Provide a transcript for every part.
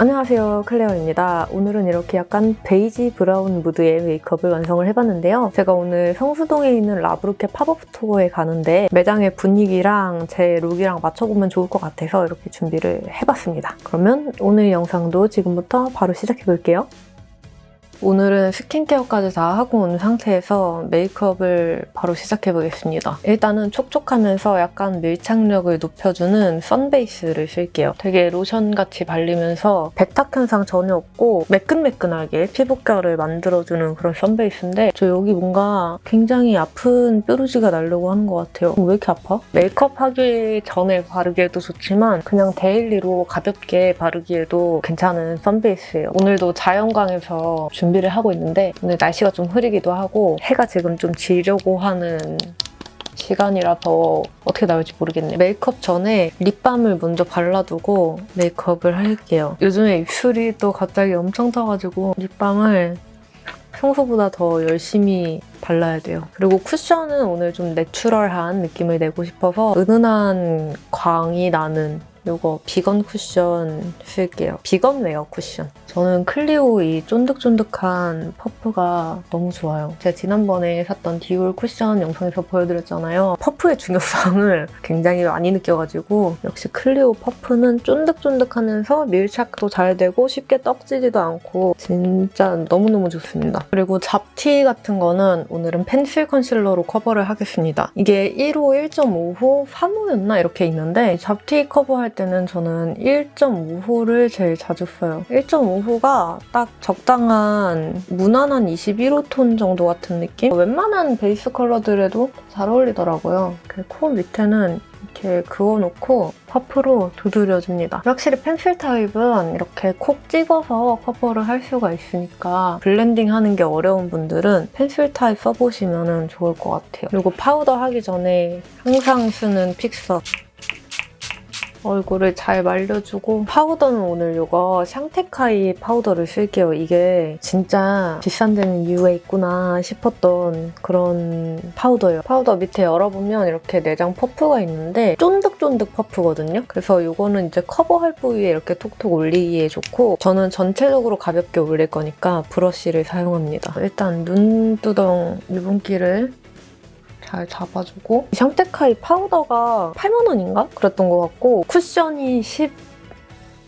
안녕하세요 클레어입니다. 오늘은 이렇게 약간 베이지 브라운 무드의 메이크업을 완성을 해봤는데요. 제가 오늘 성수동에 있는 라브루켓 팝업 스토어에 가는데 매장의 분위기랑 제 룩이랑 맞춰보면 좋을 것 같아서 이렇게 준비를 해봤습니다. 그러면 오늘 영상도 지금부터 바로 시작해볼게요. 오늘은 스킨케어까지 다 하고 온 상태에서 메이크업을 바로 시작해보겠습니다. 일단은 촉촉하면서 약간 밀착력을 높여주는 선베이스를 쓸게요. 되게 로션같이 발리면서 백탁 현상 전혀 없고 매끈매끈하게 피부결을 만들어주는 그런 선베이스인데 저 여기 뭔가 굉장히 아픈 뾰루지가 나려고 하는 것 같아요. 왜 이렇게 아파? 메이크업 하기 전에 바르기에도 좋지만 그냥 데일리로 가볍게 바르기에도 괜찮은 선베이스예요. 오늘도 자연광에서 준비를 하고 있는데 오늘 날씨가 좀 흐리기도 하고 해가 지금 좀 지려고 하는 시간이라서 어떻게 나올지 모르겠네요. 메이크업 전에 립밤을 먼저 발라두고 메이크업을 할게요. 요즘에 입술이 또 갑자기 엄청 타가지고 립밤을 평소보다 더 열심히 발라야 돼요. 그리고 쿠션은 오늘 좀 내추럴한 느낌을 내고 싶어서 은은한 광이 나는 이거 비건 쿠션 쓸게요. 비건 웨어 쿠션. 저는 클리오 이 쫀득쫀득한 퍼프가 너무 좋아요. 제가 지난번에 샀던 디올 쿠션 영상에서 보여드렸잖아요. 퍼프의 중요성을 굉장히 많이 느껴가지고 역시 클리오 퍼프는 쫀득쫀득하면서 밀착도 잘 되고 쉽게 떡지지도 않고 진짜 너무너무 좋습니다. 그리고 잡티 같은 거는 오늘은 펜슬 컨실러로 커버를 하겠습니다. 이게 1호, 1.5호, 3호였나 이렇게 있는데 잡티 커버할 때는 저는 1.5호를 제일 자주 써요. 1.5호가 딱 적당한 무난한 21호 톤 정도 같은 느낌? 웬만한 베이스 컬러들에도 잘 어울리더라고요. 그 코 밑에는 이렇게 그어놓고 퍼프로 두드려줍니다. 확실히 펜슬 타입은 이렇게 콕 찍어서 커버를 할 수가 있으니까 블렌딩 하는 게 어려운 분들은 펜슬 타입 써보시면 좋을 것 같아요. 그리고 파우더 하기 전에 항상 쓰는 픽서 얼굴을 잘 말려주고 파우더는 오늘 이거 샹테카이 파우더를 쓸게요. 이게 진짜 비싼 데는 이유가 있구나 싶었던 그런 파우더예요. 파우더 밑에 열어보면 이렇게 내장 퍼프가 있는데 쫀득쫀득 퍼프거든요. 그래서 이거는 이제 커버할 부위에 이렇게 톡톡 올리기에 좋고 저는 전체적으로 가볍게 올릴 거니까 브러쉬를 사용합니다. 일단 눈두덩 유분기를 잘 잡아주고 샹테카이 파우더가 8만 원인가? 그랬던 것 같고 쿠션이 10...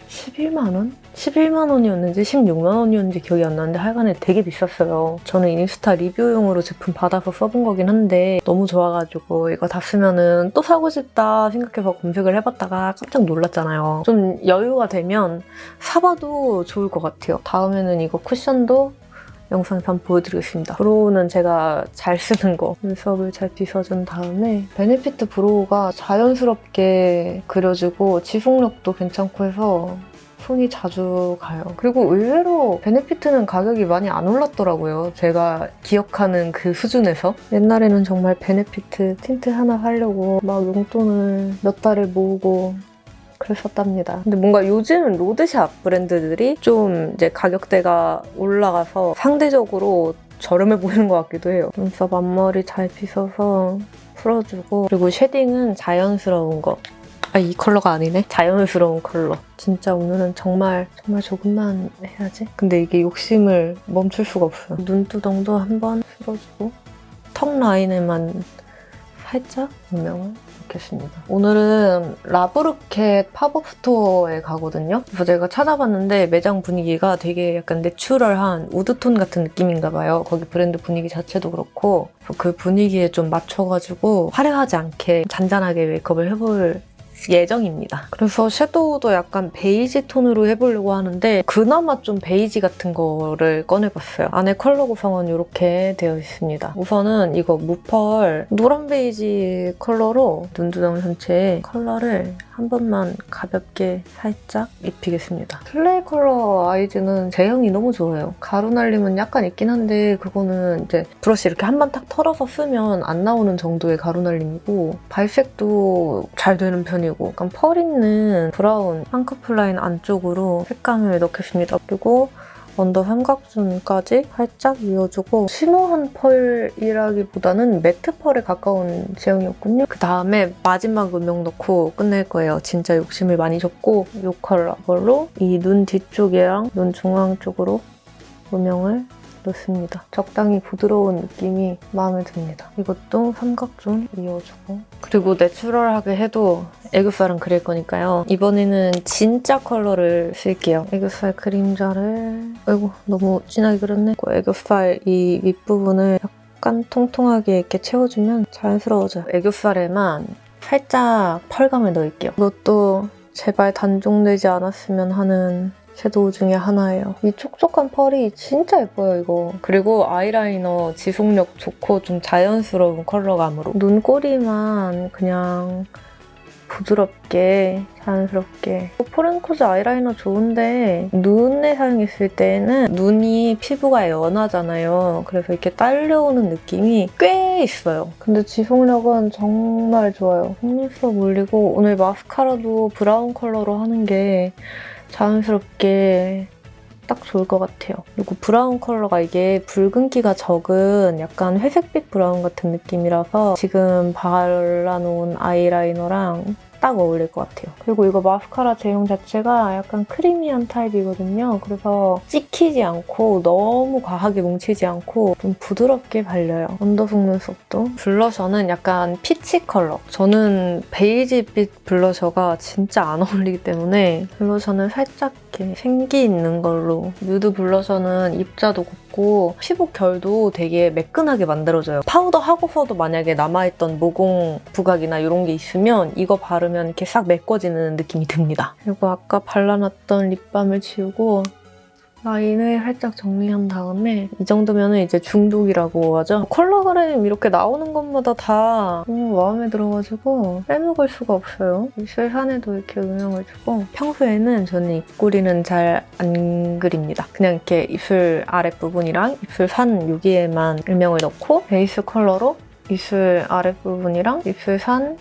11만 원? 11만 원이었는지 16만 원이었는지 기억이 안 나는데 하여간에 되게 비쌌어요. 저는 인스타 리뷰용으로 제품 받아서 써본 거긴 한데 너무 좋아가지고 이거 다 쓰면 은 또 사고 싶다 생각해서 검색을 해봤다가 깜짝 놀랐잖아요. 좀 여유가 되면 사봐도 좋을 것 같아요. 다음에는 이거 쿠션도 영상에서 한번 보여드리겠습니다. 브로우는 제가 잘 쓰는 거 눈썹을 잘 빗어준 다음에 베네피트 브로우가 자연스럽게 그려지고 지속력도 괜찮고 해서 손이 자주 가요. 그리고 의외로 베네피트는 가격이 많이 안 올랐더라고요. 제가 기억하는 그 수준에서. 옛날에는 정말 베네피트 틴트 하나 하려고 막 용돈을 몇 달을 모으고 그랬었답니다. 근데 뭔가 요즘은 로드샵 브랜드들이 좀 이제 가격대가 올라가서 상대적으로 저렴해 보이는 것 같기도 해요. 눈썹 앞머리 잘 빗어서 풀어주고 그리고 shading은 자연스러운 거. 아, 이 컬러가 아니네? 자연스러운 컬러. 진짜 오늘은 정말 정말 조금만 해야지. 근데 이게 욕심을 멈출 수가 없어요. 눈두덩도 한번 풀어주고 턱 라인에만 살짝 조명을 넣겠습니다. 오늘은 라부르켓 팝업 스토어에 가거든요. 그래서 제가 찾아봤는데 매장 분위기가 되게 약간 내추럴한 wood tone 같은 느낌인가 봐요. 거기 브랜드 분위기 자체도 그렇고 그 분위기에 좀 맞춰가지고 화려하지 않게 잔잔하게 메이크업을 해볼 예정입니다. 그래서 섀도우도 약간 베이지 톤으로 해보려고 하는데 그나마 좀 베이지 같은 거를 꺼내봤어요. 안에 컬러 구성은 이렇게 되어 있습니다. 우선은 이거 무펄 노란 베이지 컬러로 눈두덩 전체에 컬러를 한 번만 가볍게 살짝 입히겠습니다. 플레이 컬러 아이즈는 제형이 너무 좋아요. 가루 날림은 약간 있긴 한데 그거는 이제 브러쉬 이렇게 한 번 탁 털어서 쓰면 안 나오는 정도의 가루 날림이고 발색도 잘 되는 편이고 약간 펄 있는 브라운 쌍꺼풀 라인 안쪽으로 색감을 넣겠습니다. 그리고 언더 삼각존까지 살짝 이어주고 shimmer한 펄이라기보다는 matte 펄에 가까운 제형이었군요. 그 다음에 마지막 음영 넣고 끝낼 거예요. 진짜 욕심을 많이 줬고 이 컬러로 이 눈 뒤쪽이랑 눈 중앙 쪽으로 음영을 넣습니다. 적당히 부드러운 느낌이 마음에 듭니다. 이것도 삼각존 이어주고 그리고 내추럴하게 해도 애교살은 그릴 거니까요. 이번에는 진짜 컬러를 쓸게요. 애교살 그림자를 아이고 너무 진하게 그렸네. 그 애교살 이 윗부분을 약간 통통하게 이렇게 채워주면 자연스러워져요. 애교살에만 살짝 펄감을 넣을게요. 이것도 제발 단종되지 않았으면 하는 섀도우 중에 하나예요. 이 촉촉한 펄이 진짜 예뻐요, 이거. 그리고 아이라이너 지속력 좋고 좀 자연스러운 컬러감으로. 눈꼬리만 그냥 부드럽게 자연스럽게 포렌코즈 아이라이너 좋은데 눈에 사용했을 때는 눈이 피부가 연하잖아요. 그래서 이렇게 딸려오는 느낌이 꽤 있어요. 근데 지속력은 정말 좋아요. 속눈썹 올리고 오늘 마스카라도 브라운 컬러로 하는 게 자연스럽게 딱 좋을 것 같아요. 그리고 브라운 컬러가 이게 붉은기가 적은 약간 회색빛 브라운 같은 느낌이라서 지금 발라놓은 아이라이너랑 딱 어울릴 것 같아요. 그리고 이거 마스카라 제형 자체가 약간 creamy한 타입이거든요. 그래서 찍히지 않고 너무 과하게 뭉치지 않고 좀 부드럽게 발려요. 언더 속눈썹도. blusher는 약간 peach 컬러. 저는 베이지빛 blusher가 진짜 안 어울리기 때문에 blusher는 살짝 이렇게 생기 있는 걸로 뮤드 blusher는 입자도 곱고 피부 결도 되게 매끈하게 만들어져요. 파우더 하고서도 만약에 남아있던 모공 부각이나 이런 게 있으면 이거 바르면 이렇게 싹 메꿔지는 느낌이 듭니다. 그리고 아까 발라놨던 립밤을 지우고 라인을 살짝 정리한 다음에 이 정도면 이제 중독이라고 하죠. 컬러 그램 이렇게 나오는 것마다 다 너무 마음에 들어가지고 빼먹을 수가 없어요. 입술 산에도 이렇게 음영을 주고 평소에는 저는 입꼬리는 잘 안 그립니다. 그냥 이렇게 입술 아랫부분이랑 입술 산 여기에만 음영을 넣고 베이스 컬러로 입술 아랫부분이랑 입술 산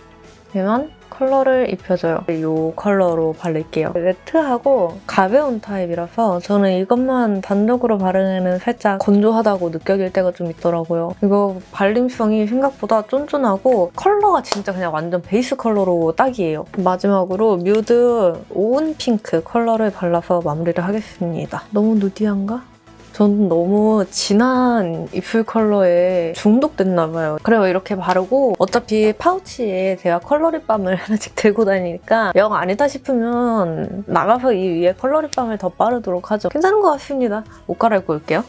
에만 컬러를 입혀줘요. 이 컬러로 바를게요. matte하고 가벼운 타입이라서 저는 이것만 단독으로 바르면 살짝 건조하다고 느껴질 때가 좀 있더라고요. 이거 발림성이 생각보다 쫀쫀하고 컬러가 진짜 그냥 완전 베이스 컬러로 딱이에요. 마지막으로 뮤드 오운 핑크 컬러를 발라서 마무리를 하겠습니다. 너무 nudy한가? 저는 너무 진한 입술 컬러에 중독됐나 봐요. 그래요 이렇게 바르고 어차피 파우치에 제가 컬러립밤을 하나씩 들고 다니니까 영 아니다 싶으면 나가서 이 위에 컬러립밤을 더 바르도록 하죠. 괜찮은 것 같습니다. 옷 갈아입고 올게요.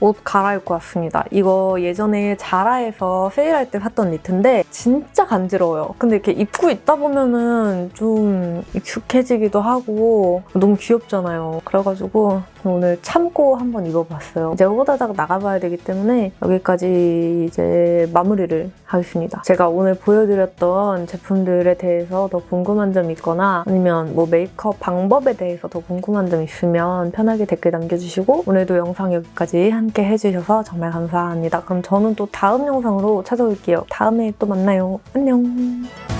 옷 갈아입고 왔습니다. 이거 예전에 자라에서 세일할 때 샀던 니트인데 진짜 간지러워요. 근데 이렇게 입고 있다 보면은 좀 익숙해지기도 하고 너무 귀엽잖아요. 그래가지고 오늘 참고 한번 입어봤어요. 이제 호다닥 나가봐야 되기 때문에 여기까지 이제 마무리를 하겠습니다. 제가 오늘 보여드렸던 제품들에 대해서 더 궁금한 점 있거나 아니면 뭐 메이크업 방법에 대해서 더 궁금한 점 있으면 편하게 댓글 남겨주시고 오늘도 영상 여기까지 함께 해주셔서 정말 감사합니다. 그럼 저는 또 다음 영상으로 찾아올게요. 다음에 또 만나요. 안녕!